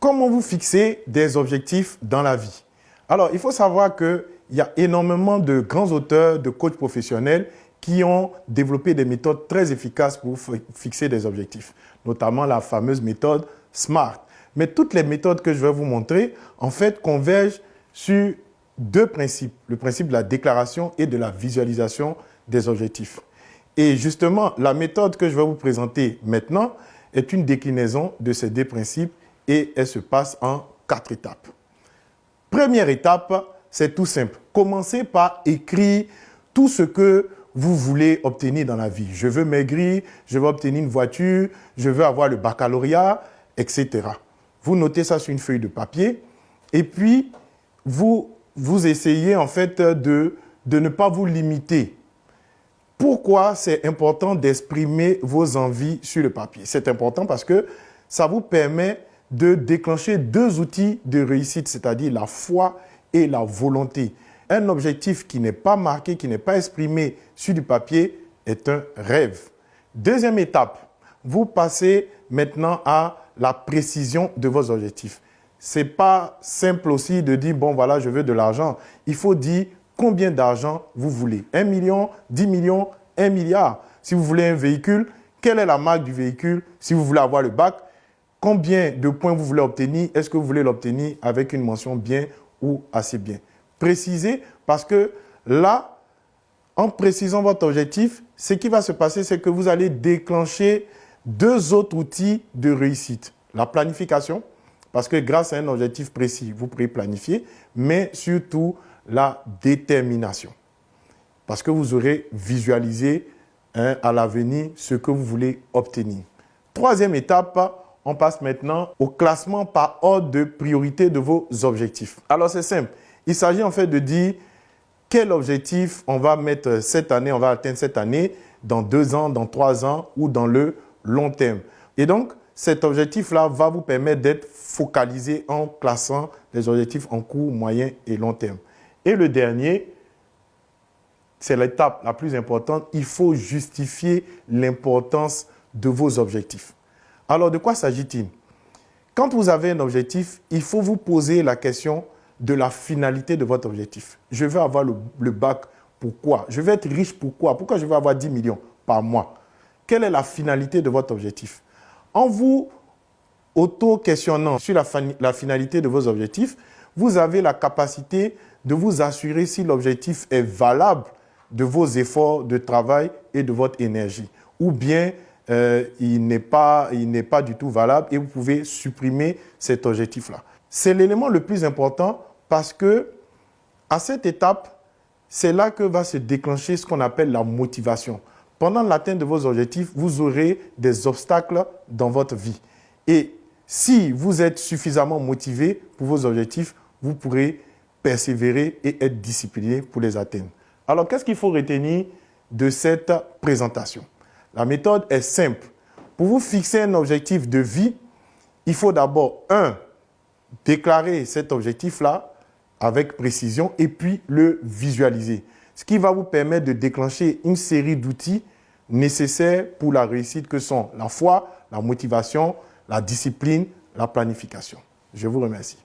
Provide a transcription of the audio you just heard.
comment vous fixez des objectifs dans la vie? Alors, il faut savoir qu'il y a énormément de grands auteurs, de coachs professionnels qui ont développé des méthodes très efficaces pour fixer des objectifs, notamment la fameuse méthode SMART. Mais toutes les méthodes que je vais vous montrer, en fait, convergent sur deux principes, le principe de la déclaration et de la visualisation des objectifs. Et justement, la méthode que je vais vous présenter maintenant est une déclinaison de ces deux principes et elle se passe en quatre étapes. Première étape, c'est tout simple. Commencez par écrire tout ce que vous voulez obtenir dans la vie. Je veux maigrir, je veux obtenir une voiture, je veux avoir le baccalauréat, etc. Vous notez ça sur une feuille de papier et puis vous, vous essayez en fait de, de ne pas vous limiter. Pourquoi c'est important d'exprimer vos envies sur le papier? C'est important parce que ça vous permet de déclencher deux outils de réussite, c'est-à-dire la foi et la volonté. Un objectif qui n'est pas marqué, qui n'est pas exprimé sur du papier est un rêve. Deuxième étape, vous passez maintenant à la précision de vos objectifs. Ce n'est pas simple aussi de dire, bon voilà, je veux de l'argent. Il faut dire combien d'argent vous voulez. Un million, dix millions, un milliard. Si vous voulez un véhicule, quelle est la marque du véhicule? Si vous voulez avoir le bac, combien de points vous voulez obtenir? Est-ce que vous voulez l'obtenir avec une mention bien ou assez bien? Précisez parce que là, en précisant votre objectif, ce qui va se passer, c'est que vous allez déclencher deux autres outils de réussite. La planification, parce que grâce à un objectif précis, vous pourrez planifier, mais surtout la détermination. Parce que vous aurez visualisé hein, à l'avenir ce que vous voulez obtenir. Troisième étape, on passe maintenant au classement par ordre de priorité de vos objectifs. Alors c'est simple, il s'agit en fait de dire quel objectif on va mettre cette année, on va atteindre cette année, dans deux ans, dans trois ans ou dans le long terme. Et donc, cet objectif-là va vous permettre d'être focalisé en classant les objectifs en court, moyen et long terme. Et le dernier, c'est l'étape la plus importante, il faut justifier l'importance de vos objectifs. Alors, de quoi s'agit-il? Quand vous avez un objectif, il faut vous poser la question de la finalité de votre objectif. Je veux avoir le, bac, pourquoi Je veux être riche, pourquoi Pourquoi je veux avoir 10 millions par mois? Quelle est la finalité de votre objectif? En vous auto-questionnant sur la, la finalité de vos objectifs, vous avez la capacité de vous assurer si l'objectif est valable de vos efforts de travail et de votre énergie. Ou bien euh, il n'est pas, pas du tout valable et vous pouvez supprimer cet objectif-là. C'est l'élément le plus important parce que à cette étape, c'est là que va se déclencher ce qu'on appelle la motivation. Pendant l'atteinte de vos objectifs, vous aurez des obstacles dans votre vie. Et si vous êtes suffisamment motivé pour vos objectifs, vous pourrez persévérer et être discipliné pour les atteindre. Alors, qu'est-ce qu'il faut retenir de cette présentation? La méthode est simple. Pour vous fixer un objectif de vie, il faut d'abord, un, déclarer cet objectif-là avec précision et puis le visualiser. Ce qui va vous permettre de déclencher une série d'outils nécessaires pour la réussite que sont la foi, la motivation, la discipline, la planification. Je vous remercie.